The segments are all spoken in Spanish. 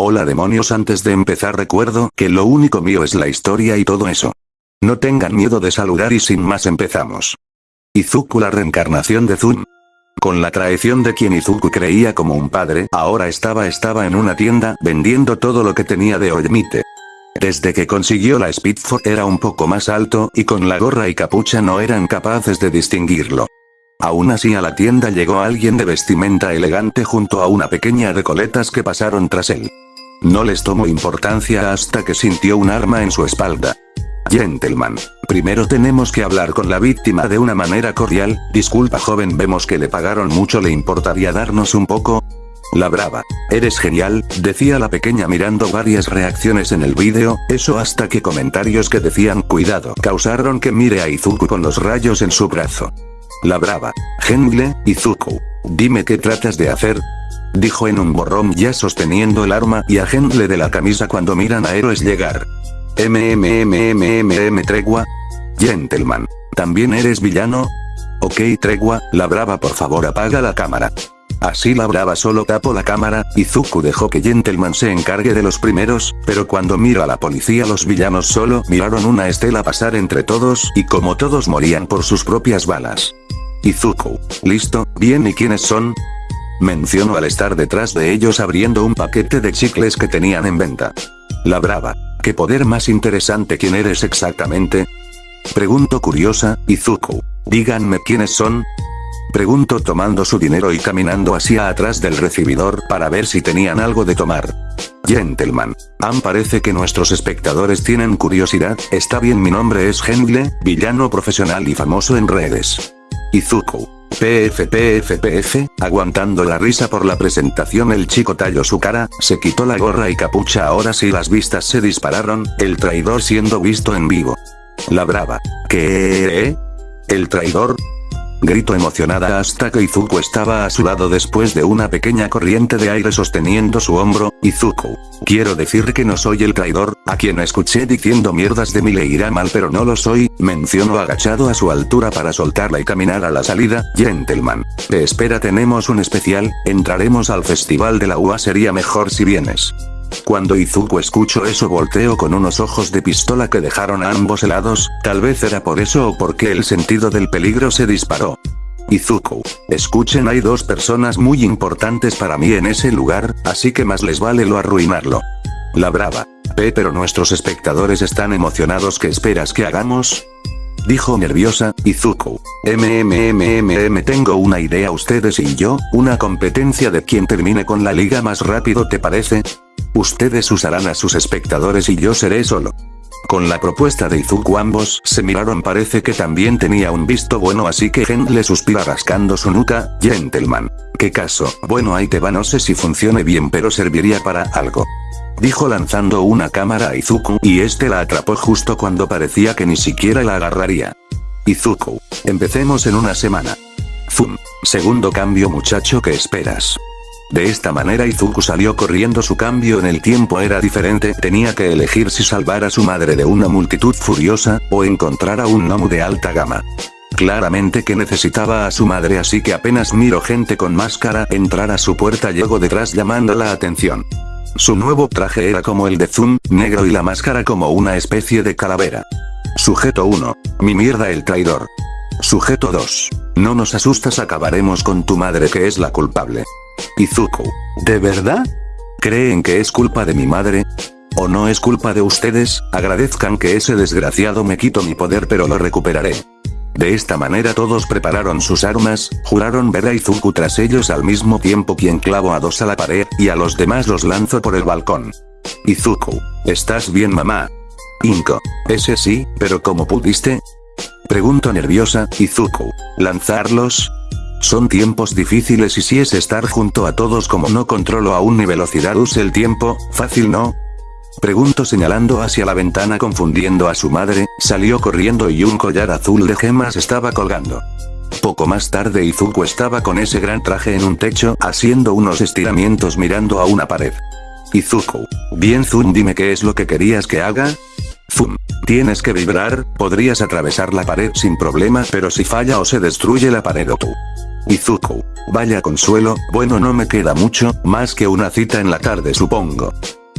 Hola demonios antes de empezar recuerdo que lo único mío es la historia y todo eso. No tengan miedo de saludar y sin más empezamos. Izuku la reencarnación de Zun. Con la traición de quien Izuku creía como un padre, ahora estaba estaba en una tienda vendiendo todo lo que tenía de Oyemite. Desde que consiguió la Speedford era un poco más alto y con la gorra y capucha no eran capaces de distinguirlo. Aún así a la tienda llegó alguien de vestimenta elegante junto a una pequeña de coletas que pasaron tras él. No les tomó importancia hasta que sintió un arma en su espalda. Gentleman. Primero tenemos que hablar con la víctima de una manera cordial, disculpa joven vemos que le pagaron mucho le importaría darnos un poco, la brava. Eres genial, decía la pequeña mirando varias reacciones en el vídeo, eso hasta que comentarios que decían cuidado causaron que mire a Izuku con los rayos en su brazo. La brava. Gengle, Izuku. Dime qué tratas de hacer. Dijo en un borrón ya sosteniendo el arma y a de la camisa cuando miran a héroes llegar. MMMMMM tregua. Gentleman. ¿También eres villano? Ok tregua, la brava por favor apaga la cámara. Así la brava solo tapó la cámara, y dejó que Gentleman se encargue de los primeros, pero cuando miró a la policía los villanos solo miraron una estela pasar entre todos y como todos morían por sus propias balas. Izuku. Listo, bien y quiénes son? Mencionó al estar detrás de ellos abriendo un paquete de chicles que tenían en venta. La brava. ¿Qué poder más interesante quién eres exactamente? Pregunto curiosa, Izuku. Díganme quiénes son. Pregunto tomando su dinero y caminando hacia atrás del recibidor para ver si tenían algo de tomar. Gentleman. Am parece que nuestros espectadores tienen curiosidad, está bien mi nombre es Gengle, villano profesional y famoso en redes. Izuku. PF PF PF, aguantando la risa por la presentación el chico talló su cara, se quitó la gorra y capucha ahora sí las vistas se dispararon, el traidor siendo visto en vivo. La brava. ¿Qué? ¿El traidor? Gritó emocionada hasta que Izuku estaba a su lado después de una pequeña corriente de aire sosteniendo su hombro, Izuku. Quiero decir que no soy el traidor, a quien escuché diciendo mierdas de mí le irá mal pero no lo soy, mencionó agachado a su altura para soltarla y caminar a la salida, gentleman. Te espera tenemos un especial, entraremos al festival de la UA sería mejor si vienes. Cuando Izuku escuchó eso volteó con unos ojos de pistola que dejaron a ambos helados, tal vez era por eso o porque el sentido del peligro se disparó. Izuku. Escuchen hay dos personas muy importantes para mí en ese lugar, así que más les vale lo arruinarlo. La brava. P pero nuestros espectadores están emocionados ¿qué esperas que hagamos? Dijo nerviosa, Izuku. MMMMM tengo una idea ustedes y yo, una competencia de quien termine con la liga más rápido ¿te parece? Ustedes usarán a sus espectadores y yo seré solo. Con la propuesta de Izuku ambos se miraron parece que también tenía un visto bueno así que Gen le suspira rascando su nuca, gentleman. ¿Qué caso? Bueno ahí te va no sé si funcione bien pero serviría para algo. Dijo lanzando una cámara a Izuku y este la atrapó justo cuando parecía que ni siquiera la agarraría. Izuku. Empecemos en una semana. Zum. Segundo cambio muchacho ¿qué esperas? De esta manera Izuku salió corriendo su cambio en el tiempo era diferente tenía que elegir si salvar a su madre de una multitud furiosa, o encontrar a un Nomu de alta gama. Claramente que necesitaba a su madre así que apenas miro gente con máscara entrar a su puerta llegó detrás llamando la atención. Su nuevo traje era como el de Zoom, negro y la máscara como una especie de calavera. Sujeto 1. Mi mierda el traidor. Sujeto 2. No nos asustas acabaremos con tu madre que es la culpable. Izuku. ¿De verdad? ¿Creen que es culpa de mi madre? ¿O no es culpa de ustedes? Agradezcan que ese desgraciado me quito mi poder pero lo recuperaré. De esta manera todos prepararon sus armas, juraron ver a Izuku tras ellos al mismo tiempo quien clavo a dos a la pared, y a los demás los lanzo por el balcón. Izuku. ¿Estás bien mamá? Inko. Ese sí, pero ¿cómo pudiste? Pregunto nerviosa, Izuku. ¿Lanzarlos? Son tiempos difíciles y si es estar junto a todos como no controlo aún mi velocidad use el tiempo, fácil no. Pregunto señalando hacia la ventana confundiendo a su madre, salió corriendo y un collar azul de gemas estaba colgando. Poco más tarde Izuku estaba con ese gran traje en un techo haciendo unos estiramientos mirando a una pared. Izuku. Bien Zun dime qué es lo que querías que haga. Zum. Tienes que vibrar, podrías atravesar la pared sin problema pero si falla o se destruye la pared o tú Izuku. Vaya consuelo, bueno no me queda mucho, más que una cita en la tarde supongo.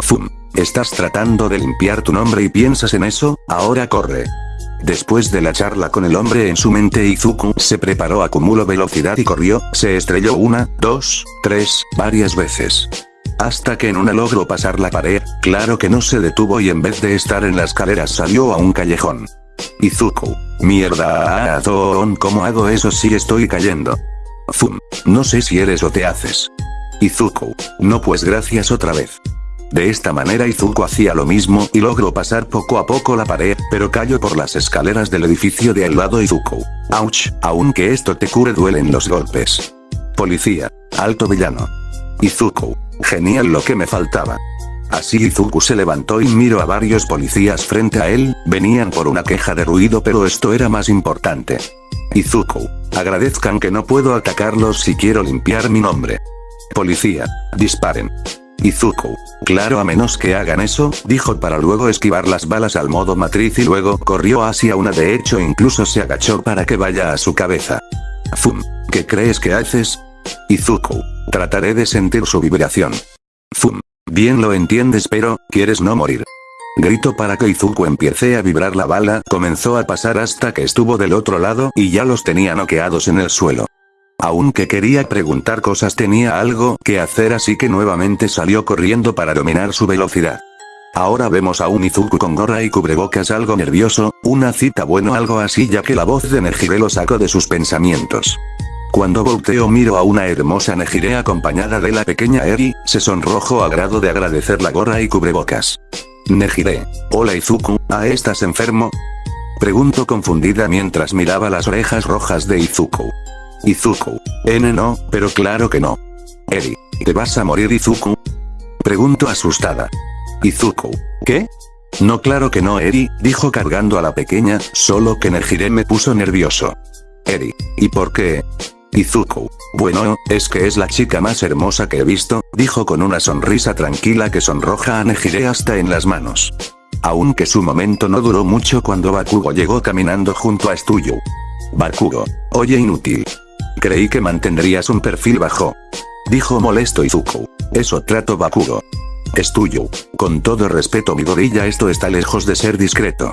Fum. Estás tratando de limpiar tu nombre y piensas en eso, ahora corre. Después de la charla con el hombre en su mente Izuku se preparó a velocidad y corrió, se estrelló una, dos, tres, varias veces. Hasta que en una logró pasar la pared, claro que no se detuvo y en vez de estar en las escaleras salió a un callejón. Izuku. Mierda, ¿cómo hago eso si estoy cayendo? Fum. No sé si eres o te haces. Izuku. No pues gracias otra vez. De esta manera Izuku hacía lo mismo y logró pasar poco a poco la pared, pero cayó por las escaleras del edificio de al lado Izuku. Ouch, aunque esto te cure duelen los golpes. Policía. Alto villano. Izuku. Genial lo que me faltaba. Así Izuku se levantó y miró a varios policías frente a él, venían por una queja de ruido pero esto era más importante. Izuku. Agradezcan que no puedo atacarlos si quiero limpiar mi nombre. Policía. Disparen. Izuku. Claro a menos que hagan eso, dijo para luego esquivar las balas al modo matriz y luego corrió hacia una de hecho incluso se agachó para que vaya a su cabeza. Fum. ¿Qué crees que haces? Izuku. Trataré de sentir su vibración. Fum. Bien lo entiendes pero, quieres no morir. Grito para que Izuku empiece a vibrar la bala, comenzó a pasar hasta que estuvo del otro lado y ya los tenía noqueados en el suelo. Aunque quería preguntar cosas tenía algo que hacer así que nuevamente salió corriendo para dominar su velocidad. Ahora vemos a un Izuku con gorra y cubrebocas algo nervioso, una cita bueno algo así ya que la voz de Nejire lo sacó de sus pensamientos. Cuando volteo miro a una hermosa Nejire acompañada de la pequeña Eri, se sonrojo a grado de agradecer la gorra y cubrebocas. Nejire. Hola Izuku, ¿ah estás enfermo? Pregunto confundida mientras miraba las orejas rojas de Izuku. Izuku. N no, pero claro que no. Eri. ¿Te vas a morir Izuku? Pregunto asustada. Izuku. ¿Qué? No claro que no Eri, dijo cargando a la pequeña, solo que Nejire me puso nervioso. Eri. ¿Y por qué? Izuku. Bueno, es que es la chica más hermosa que he visto, dijo con una sonrisa tranquila que sonroja a Nejire hasta en las manos. Aunque su momento no duró mucho cuando Bakugo llegó caminando junto a Stuyu. Bakugo. Oye inútil. Creí que mantendrías un perfil bajo. Dijo molesto Izuku. Eso trato Bakugo. Stuyu. Con todo respeto mi gorilla esto está lejos de ser discreto.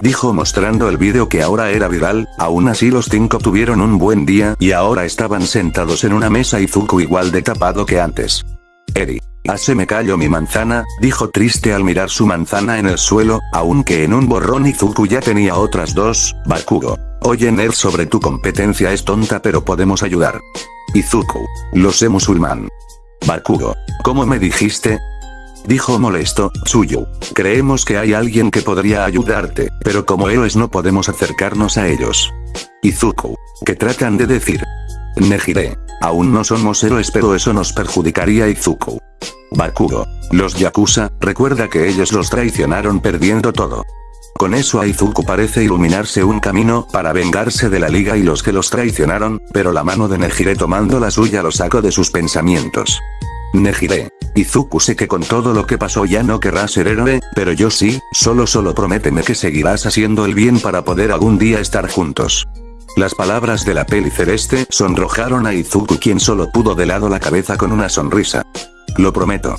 Dijo mostrando el vídeo que ahora era viral, aún así los cinco tuvieron un buen día y ahora estaban sentados en una mesa Izuku igual de tapado que antes. Eri. Hace me callo mi manzana, dijo triste al mirar su manzana en el suelo, aunque en un borrón Izuku ya tenía otras dos, Bakugo. Oye Nerd sobre tu competencia es tonta pero podemos ayudar. Izuku. Lo sé musulmán. Bakugo. ¿Cómo me dijiste? Dijo molesto, Suyo. Creemos que hay alguien que podría ayudarte, pero como héroes no podemos acercarnos a ellos. Izuku. ¿Qué tratan de decir? Nejire. Aún no somos héroes pero eso nos perjudicaría Izuku. Bakugo. Los Yakuza, recuerda que ellos los traicionaron perdiendo todo. Con eso a Izuku parece iluminarse un camino para vengarse de la liga y los que los traicionaron, pero la mano de Nejire tomando la suya lo sacó de sus pensamientos. Nejire. Izuku sé que con todo lo que pasó ya no querrás ser héroe, pero yo sí, solo solo prométeme que seguirás haciendo el bien para poder algún día estar juntos. Las palabras de la peli celeste sonrojaron a Izuku quien solo pudo de lado la cabeza con una sonrisa. Lo prometo.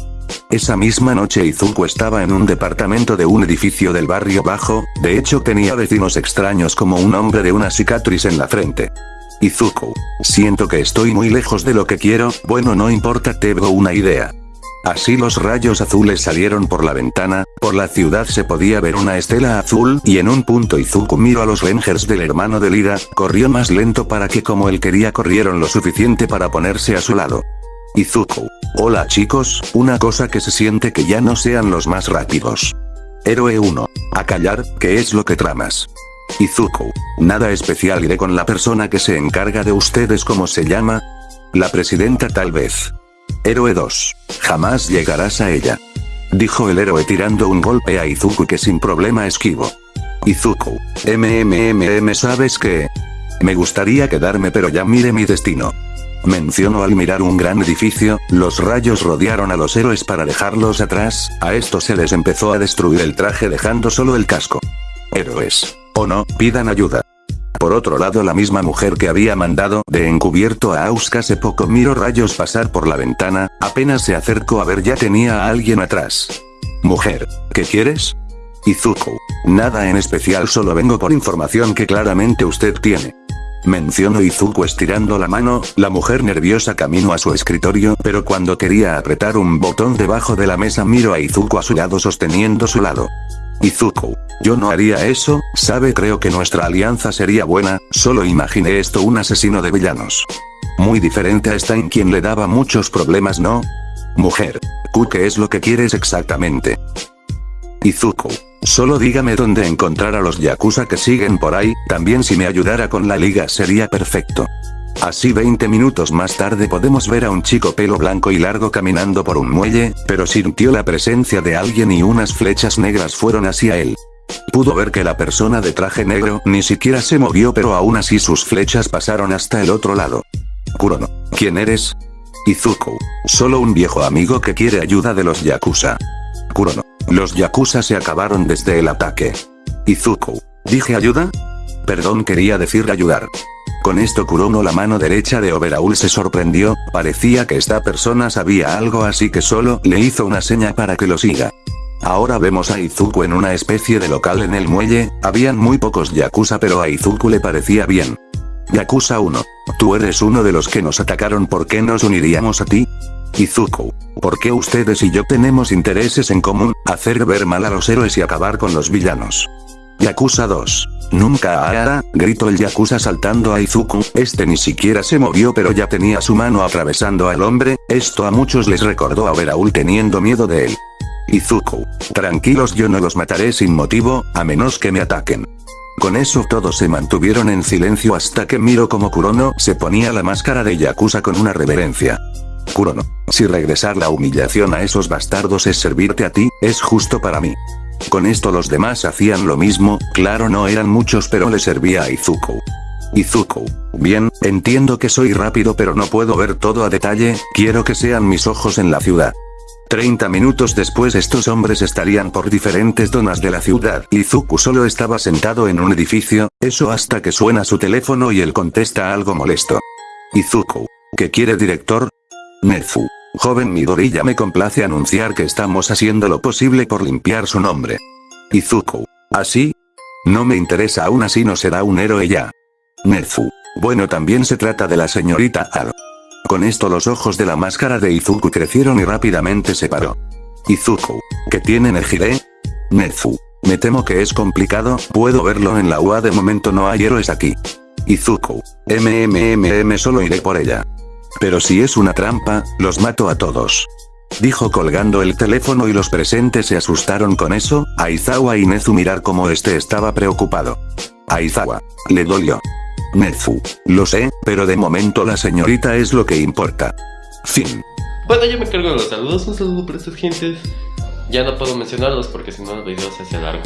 Esa misma noche Izuku estaba en un departamento de un edificio del barrio bajo, de hecho tenía vecinos extraños como un hombre de una cicatriz en la frente. Izuku. Siento que estoy muy lejos de lo que quiero, bueno no importa tengo una idea. Así los rayos azules salieron por la ventana, por la ciudad se podía ver una estela azul y en un punto Izuku miró a los rangers del hermano de Lida, corrió más lento para que como él quería corrieron lo suficiente para ponerse a su lado. Izuku. Hola chicos, una cosa que se siente que ya no sean los más rápidos. Héroe 1. A callar, ¿qué es lo que tramas? Izuku. Nada especial iré con la persona que se encarga de ustedes ¿cómo se llama? La presidenta tal vez. Héroe 2. Jamás llegarás a ella. Dijo el héroe tirando un golpe a Izuku que sin problema esquivo. Izuku. MMMM ¿sabes qué? Me gustaría quedarme pero ya mire mi destino. Mencionó al mirar un gran edificio, los rayos rodearon a los héroes para dejarlos atrás, a estos se les empezó a destruir el traje dejando solo el casco. Héroes. O no, pidan ayuda. Por otro lado la misma mujer que había mandado de encubierto a Auska hace poco miró rayos pasar por la ventana, apenas se acercó a ver ya tenía a alguien atrás. Mujer, ¿qué quieres? Izuku. Nada en especial solo vengo por información que claramente usted tiene. Mencionó Izuku estirando la mano, la mujer nerviosa caminó a su escritorio, pero cuando quería apretar un botón debajo de la mesa miro a Izuku a su lado sosteniendo su lado. Izuku. Yo no haría eso, sabe creo que nuestra alianza sería buena, solo imaginé esto un asesino de villanos. Muy diferente a Stein quien le daba muchos problemas ¿no? Mujer. Ku ¿qué es lo que quieres exactamente? Izuku. Solo dígame dónde encontrar a los Yakuza que siguen por ahí, también si me ayudara con la liga sería perfecto. Así 20 minutos más tarde podemos ver a un chico pelo blanco y largo caminando por un muelle, pero sintió la presencia de alguien y unas flechas negras fueron hacia él. Pudo ver que la persona de traje negro ni siquiera se movió pero aún así sus flechas pasaron hasta el otro lado. Kurono. ¿Quién eres? Izuku. Solo un viejo amigo que quiere ayuda de los Yakuza. Kurono. Los Yakuza se acabaron desde el ataque. Izuku. ¿Dije ayuda? Perdón quería decir ayudar. Con esto Kurono la mano derecha de Overaul se sorprendió, parecía que esta persona sabía algo así que solo le hizo una seña para que lo siga. Ahora vemos a Izuku en una especie de local en el muelle, habían muy pocos Yakuza pero a Izuku le parecía bien. Yakuza 1. Tú eres uno de los que nos atacaron ¿por qué nos uniríamos a ti? Izuku. ¿Por qué ustedes y yo tenemos intereses en común, hacer ver mal a los héroes y acabar con los villanos? Yakuza 2. Nunca Aara, gritó el Yakuza saltando a Izuku, este ni siquiera se movió pero ya tenía su mano atravesando al hombre, esto a muchos les recordó a Veraul teniendo miedo de él. Izuku. Tranquilos yo no los mataré sin motivo, a menos que me ataquen. Con eso todos se mantuvieron en silencio hasta que miro como Kurono se ponía la máscara de Yakuza con una reverencia. Kurono. Si regresar la humillación a esos bastardos es servirte a ti, es justo para mí. Con esto los demás hacían lo mismo, claro no eran muchos pero le servía a Izuku. Izuku. Bien, entiendo que soy rápido pero no puedo ver todo a detalle, quiero que sean mis ojos en la ciudad. 30 minutos después estos hombres estarían por diferentes zonas de la ciudad. Izuku solo estaba sentado en un edificio, eso hasta que suena su teléfono y él contesta algo molesto. Izuku. ¿Qué quiere director? Nezu. Joven Midori ya me complace anunciar que estamos haciendo lo posible por limpiar su nombre. Izuku. ¿Así? No me interesa aún así no será un héroe ya. Nezu. Bueno también se trata de la señorita Aro. Con esto los ojos de la máscara de Izuku crecieron y rápidamente se paró. Izuku. ¿Qué tiene Nejire? Nezu. Me temo que es complicado, puedo verlo en la UA de momento no hay héroes aquí. Izuku. MMMM solo iré por ella. Pero si es una trampa, los mato a todos. Dijo colgando el teléfono y los presentes se asustaron con eso, Aizawa y Nezu mirar como este estaba preocupado. Aizawa. Le dolió. Nezu. Lo sé, pero de momento la señorita es lo que importa. Fin. Bueno, yo me cargo de los saludos. Un saludo para estas gentes. Ya no puedo mencionarlos porque si no el video se hace largo.